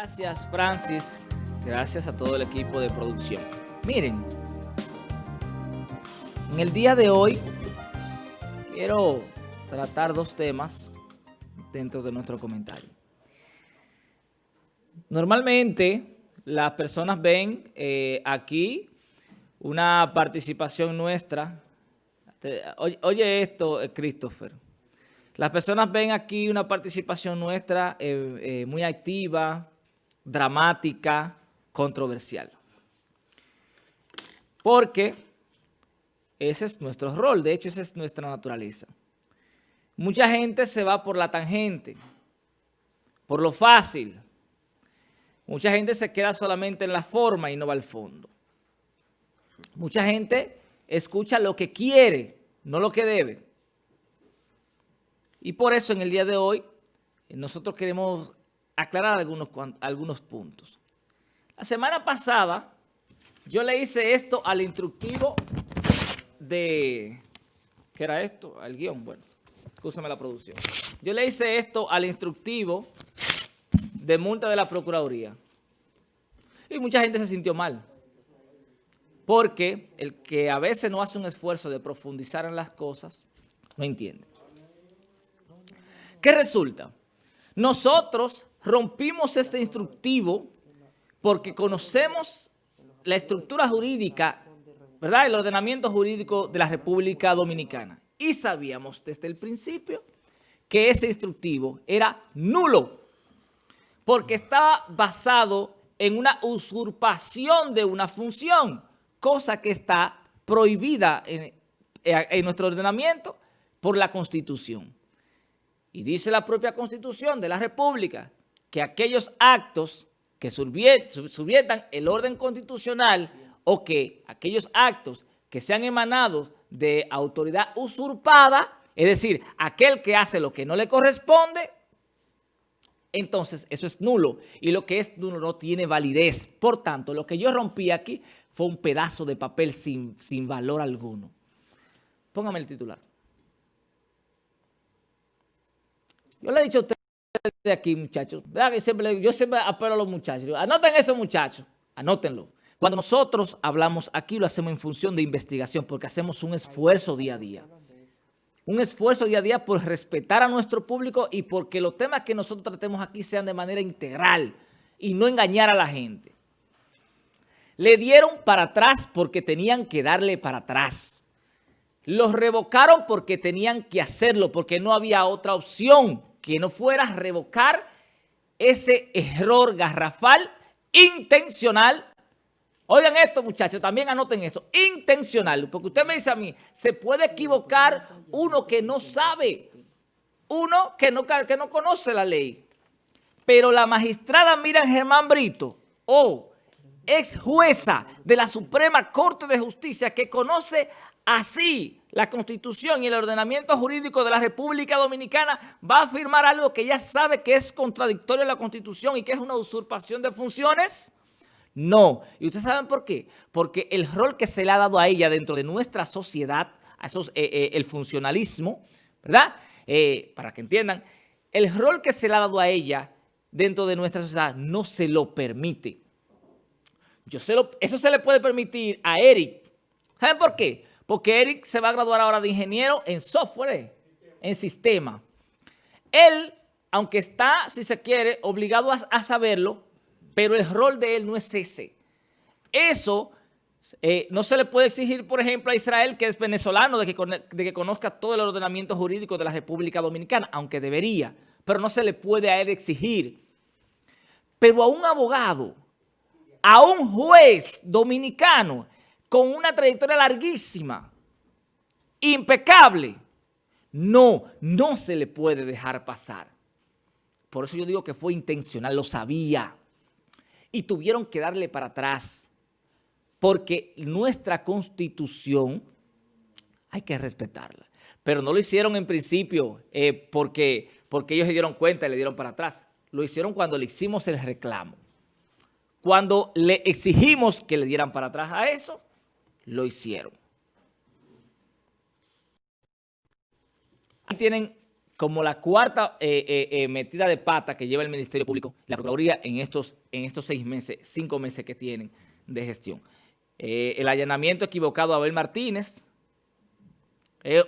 Gracias, Francis. Gracias a todo el equipo de producción. Miren, en el día de hoy quiero tratar dos temas dentro de nuestro comentario. Normalmente las personas ven eh, aquí una participación nuestra. Oye, esto, eh, Christopher. Las personas ven aquí una participación nuestra eh, muy activa, dramática, controversial. Porque ese es nuestro rol, de hecho esa es nuestra naturaleza. Mucha gente se va por la tangente, por lo fácil. Mucha gente se queda solamente en la forma y no va al fondo. Mucha gente escucha lo que quiere, no lo que debe. Y por eso en el día de hoy nosotros queremos aclarar algunos, algunos puntos. La semana pasada yo le hice esto al instructivo de... ¿Qué era esto? Al guion, bueno, escúchame la producción. Yo le hice esto al instructivo de multa de la Procuraduría. Y mucha gente se sintió mal. Porque el que a veces no hace un esfuerzo de profundizar en las cosas, no entiende. ¿Qué resulta? Nosotros rompimos este instructivo porque conocemos la estructura jurídica, ¿verdad? El ordenamiento jurídico de la República Dominicana. Y sabíamos desde el principio que ese instructivo era nulo porque estaba basado en una usurpación de una función, cosa que está prohibida en, en nuestro ordenamiento por la Constitución. Y dice la propia Constitución de la República que aquellos actos que subviertan el orden constitucional o que aquellos actos que sean emanados de autoridad usurpada, es decir, aquel que hace lo que no le corresponde, entonces eso es nulo. Y lo que es nulo no tiene validez. Por tanto, lo que yo rompí aquí fue un pedazo de papel sin, sin valor alguno. Póngame el titular. Yo le he dicho a ustedes de aquí, muchachos, yo siempre apelo a los muchachos. Anoten eso, muchachos, anótenlo. Cuando nosotros hablamos aquí, lo hacemos en función de investigación, porque hacemos un esfuerzo día a día. Un esfuerzo día a día por respetar a nuestro público y porque los temas que nosotros tratemos aquí sean de manera integral y no engañar a la gente. Le dieron para atrás porque tenían que darle para atrás. Los revocaron porque tenían que hacerlo, porque no había otra opción que no fuera a revocar ese error garrafal intencional. Oigan esto, muchachos, también anoten eso. Intencional, porque usted me dice a mí, se puede equivocar uno que no sabe, uno que no, que no conoce la ley. Pero la magistrada Miriam Germán Brito, o ex jueza de la Suprema Corte de Justicia, que conoce así la Constitución y el ordenamiento jurídico de la República Dominicana va a afirmar algo que ya sabe que es contradictorio a la Constitución y que es una usurpación de funciones? No. ¿Y ustedes saben por qué? Porque el rol que se le ha dado a ella dentro de nuestra sociedad, eh, eh, el funcionalismo, ¿verdad? Eh, para que entiendan, el rol que se le ha dado a ella dentro de nuestra sociedad no se lo permite. Yo lo, eso se le puede permitir a Eric. ¿Saben por qué? Porque Eric se va a graduar ahora de ingeniero en software, en sistema. Él, aunque está, si se quiere, obligado a, saberlo, pero el rol de él no es ese. Eso eh, no se le puede exigir, por ejemplo, a Israel, que es venezolano, de que, de que conozca todo el ordenamiento jurídico de la República Dominicana, aunque debería, pero no se le puede a él exigir. Pero a un abogado, a un juez dominicano, con una trayectoria larguísima, impecable. No, no se le puede dejar pasar. Por eso yo digo que fue intencional, lo sabía. Y tuvieron que darle para atrás. Porque nuestra Constitución hay que respetarla. Pero no lo hicieron en principio eh, porque, porque ellos se dieron cuenta y le dieron para atrás. Lo hicieron cuando le hicimos el reclamo. Cuando le exigimos que le dieran para atrás a eso, lo hicieron. Ahí tienen como la cuarta eh, eh, eh, metida de pata que lleva el Ministerio Público, la Procuraduría en estos, en estos seis meses, cinco meses que tienen de gestión. el allanamiento equivocado a Abel Martínez,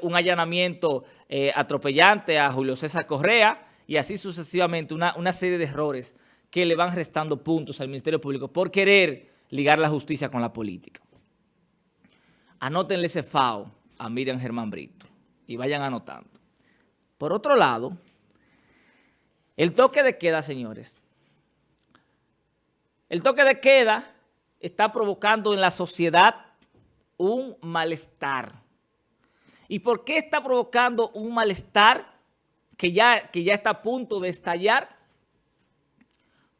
un allanamiento atropellante a Julio César Correa y así sucesivamente una, una serie de errores que le van restando puntos al Ministerio Público por querer ligar la justicia con la política. Anótenle ese FAO a Miriam Germán Brito y vayan anotando. Por otro lado, el toque de queda, señores. El toque de queda está provocando en la sociedad un malestar. ¿Y por qué está provocando un malestar que ya, que ya está a punto de estallar?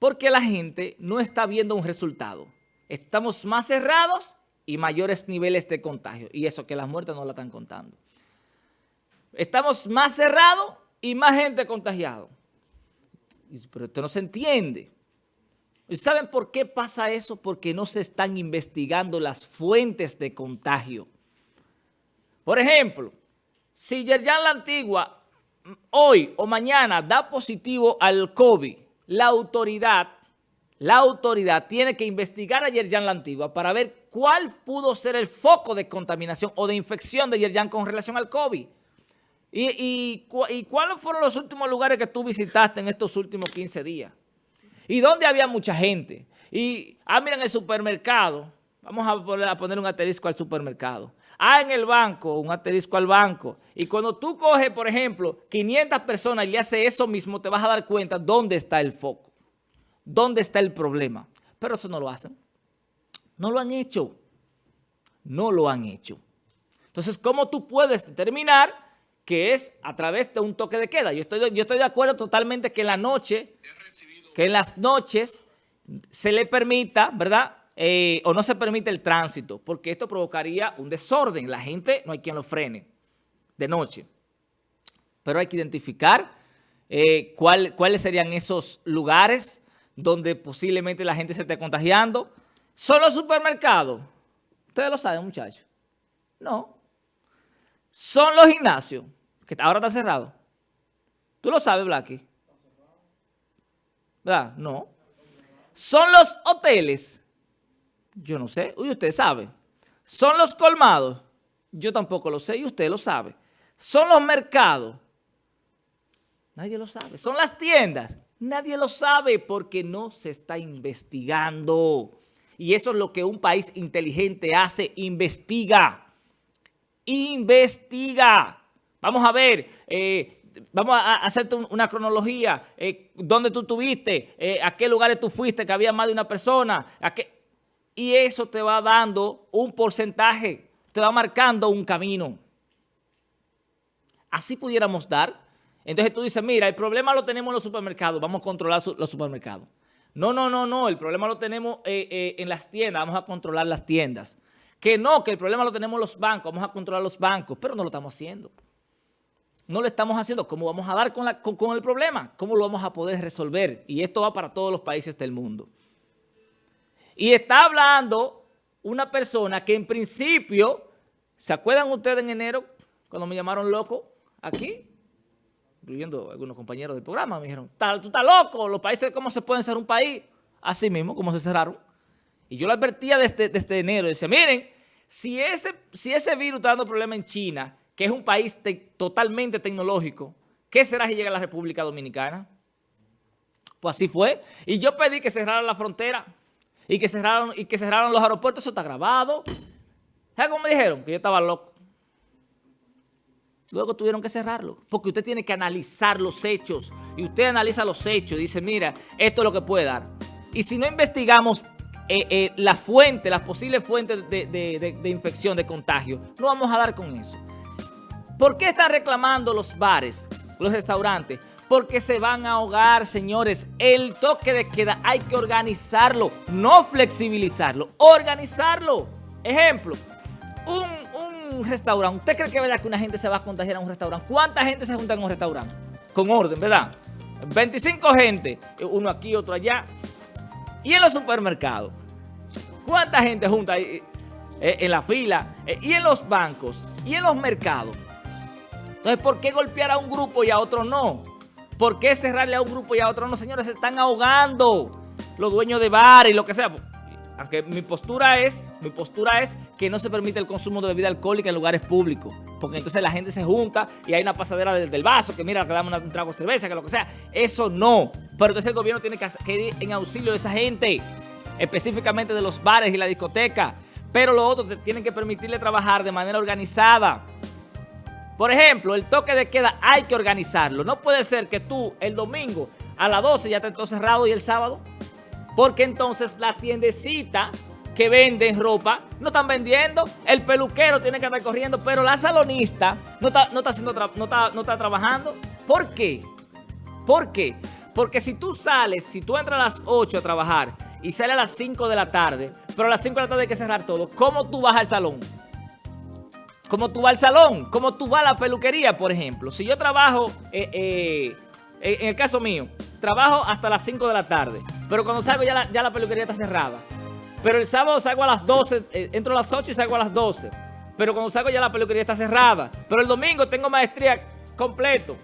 Porque la gente no está viendo un resultado. Estamos más cerrados y mayores niveles de contagio. Y eso que las muertes no la están contando. Estamos más cerrados y más gente contagiado. Pero esto no se entiende. ¿Y saben por qué pasa eso? Porque no se están investigando las fuentes de contagio. Por ejemplo, si Yerjan La Antigua hoy o mañana da positivo al COVID, la autoridad, la autoridad tiene que investigar a Yerjan La Antigua para ver cuál pudo ser el foco de contaminación o de infección de Yerjan con relación al COVID. ¿Y, cuáles fueron los últimos lugares que tú visitaste en estos últimos 15 días? ¿Y dónde había mucha gente? Y, ah, miren el supermercado. Vamos a poner, un asterisco al supermercado. Ah, en el banco, un asterisco al banco. Y cuando tú coges, por ejemplo, 500 personas y le haces eso mismo, te vas a dar cuenta dónde está el foco. Dónde está el problema. Pero eso no lo hacen. No lo han hecho. No lo han hecho. Entonces, ¿cómo tú puedes determinar que es a través de un toque de queda. Yo estoy, yo estoy de acuerdo totalmente que en la noche, que en las noches se le permita, ¿verdad? Eh, o no se permite el tránsito, porque esto provocaría un desorden. La gente no hay quien lo frene de noche. Pero hay que identificar eh, cuáles serían esos lugares donde posiblemente la gente se esté contagiando. ¿Son los supermercados? Ustedes lo saben, muchachos. No son los gimnasios, que ahora está cerrado. ¿Tú lo sabes, Blacky? ¿Verdad? No. Son los hoteles. Yo no sé. Uy, usted sabe. Son los colmados. Yo tampoco lo sé y usted lo sabe. Son los mercados. Nadie lo sabe. Son las tiendas. Nadie lo sabe porque no se está investigando. Y eso es lo que un país inteligente hace, investiga investiga. Vamos a ver, eh, vamos a hacerte una cronología, eh, dónde tú estuviste, eh, a qué lugares tú fuiste, que había más de una persona, a qué... y eso te va dando un porcentaje, te va marcando un camino. Así pudiéramos dar. Entonces tú dices, mira, el problema lo tenemos en los supermercados, vamos a controlar los supermercados. No, no, no, no, el problema lo tenemos en las tiendas, vamos a controlar las tiendas. Que no, que el problema lo tenemos los bancos, vamos a controlar los bancos, pero no lo estamos haciendo. No lo estamos haciendo. ¿Cómo vamos a dar con, el problema? ¿Cómo lo vamos a poder resolver? Y esto va para todos los países del mundo. Y está hablando una persona que en principio, ¿se acuerdan ustedes en enero cuando me llamaron loco aquí? Incluyendo algunos compañeros del programa, me dijeron, tú estás loco, los países, ¿cómo se pueden ser un país? Así mismo, ¿cómo se cerraron? Y yo lo advertía desde, desde enero. Decía, miren, si ese, si ese virus está dando problema en China, que es un país totalmente tecnológico, ¿qué será si llega a la República Dominicana? Pues así fue. Y yo pedí que cerraran la frontera y que cerraran, y que cerraran los aeropuertos. Eso está grabado. ¿Sabes cómo me dijeron? Que yo estaba loco. Luego tuvieron que cerrarlo, porque usted tiene que analizar los hechos. Y usted analiza los hechos y dice, mira, esto es lo que puede dar. Y si no investigamos eh, eh, la fuente, las posibles fuentes de, infección, de contagio. No vamos a dar con eso. ¿Por qué están reclamando los bares, los restaurantes? Porque se van a ahogar, señores. El toque de queda hay que organizarlo, no flexibilizarlo, organizarlo. Ejemplo, un, un restaurante. ¿Usted cree que verdad que una gente se va a contagiar en un restaurante? ¿Cuánta gente se junta en un restaurante? Con orden, ¿verdad? 25 gente, uno aquí, otro allá. Y en los supermercados, ¿cuánta gente junta ahí, eh, en la fila? Eh, y en los bancos, y en los mercados. Entonces, ¿por qué golpear a un grupo y a otro no? ¿Por qué cerrarle a un grupo y a otro no? Señores, se están ahogando los dueños de bar y lo que sea. Aunque mi postura es, mi postura es que no se permite el consumo de bebida alcohólica en lugares públicos. Porque entonces la gente se junta y hay una pasadera del, vaso, que mira, que damos un trago de cerveza, que lo que sea. Eso no. Pero entonces el gobierno tiene que ir en auxilio de esa gente. Específicamente de los bares y la discoteca. Pero lo otro, tienen que permitirle trabajar de manera organizada. Por ejemplo, el toque de queda hay que organizarlo. No puede ser que tú el domingo a las 12 ya estés todo cerrado y el sábado. Porque entonces la tiendecita que venden ropa no están vendiendo. El peluquero tiene que estar corriendo, pero la salonista no está, no está, haciendo no está, no está trabajando. ¿Por qué? ¿Por qué? Porque si tú sales, si tú entras a las 8 a trabajar y sales a las 5 de la tarde, pero a las 5 de la tarde hay que cerrar todo, ¿cómo tú vas al salón? Como tú vas al salón, como tú vas a la peluquería, por ejemplo. Si yo trabajo, eh, eh, en el caso mío, trabajo hasta las 5 de la tarde, pero cuando salgo ya la, peluquería está cerrada. Pero el sábado salgo a las 12, eh, entro a las 8 y salgo a las 12. Pero cuando salgo ya la peluquería está cerrada. Pero el domingo tengo maestría completo.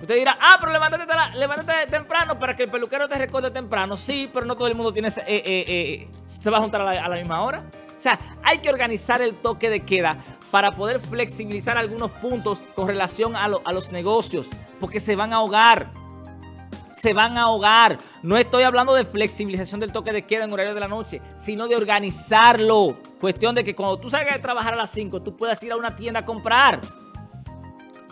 Usted dirá, ah, pero levántate, temprano para que el peluquero te recuerde temprano. Sí, pero no todo el mundo tiene se va a juntar a la misma hora. O sea, hay que organizar el toque de queda para poder flexibilizar algunos puntos con relación a, los negocios, porque se van a ahogar. Se van a ahogar. No estoy hablando de flexibilización del toque de queda en horario de la noche, sino de organizarlo. Cuestión de que cuando tú salgas de trabajar a las 5, tú puedas ir a una tienda a comprar.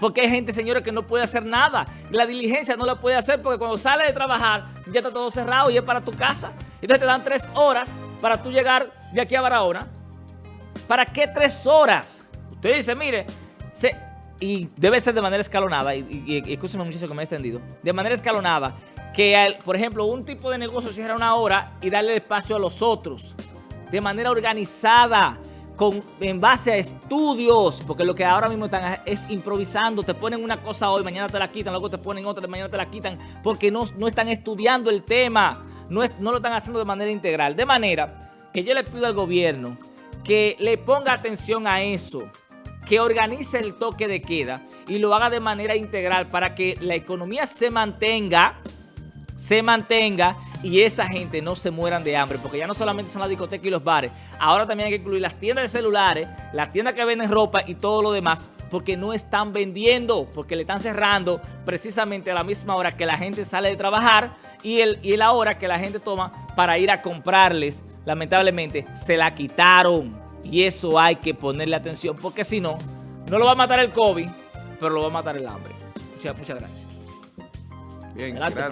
Porque hay gente, señores, que no puede hacer nada. La diligencia no la puede hacer porque cuando sale de trabajar ya está todo cerrado y es para tu casa. Entonces te dan tres horas para tú llegar de aquí a Barahona. ¿Para qué tres horas? Usted dice, mire, y debe ser de manera escalonada, y, y, muchísimo que me he extendido, de manera escalonada, que por ejemplo un tipo de negocio cierra una hora y darle espacio a los otros, de manera organizada, con, en base a estudios, porque lo que ahora mismo están es improvisando, te ponen una cosa hoy, mañana te la quitan, luego te ponen otra, mañana te la quitan, porque no, no están estudiando el tema, no, es, no lo están haciendo de manera integral. De manera que yo le pido al gobierno que le ponga atención a eso, que organice el toque de queda y lo haga de manera integral para que la economía se mantenga, se mantenga y esa gente no se mueran de hambre, porque ya no solamente son las discotecas y los bares, ahora también hay que incluir las tiendas de celulares, las tiendas que venden ropa y todo lo demás, porque no están vendiendo, porque le están cerrando precisamente a la misma hora que la gente sale de trabajar y, el, y la hora que la gente toma para ir a comprarles, lamentablemente, se la quitaron. Y eso hay que ponerle atención, porque si no, no lo va a matar el COVID, pero lo va a matar el hambre. Muchas, muchas gracias. Bien, gracias.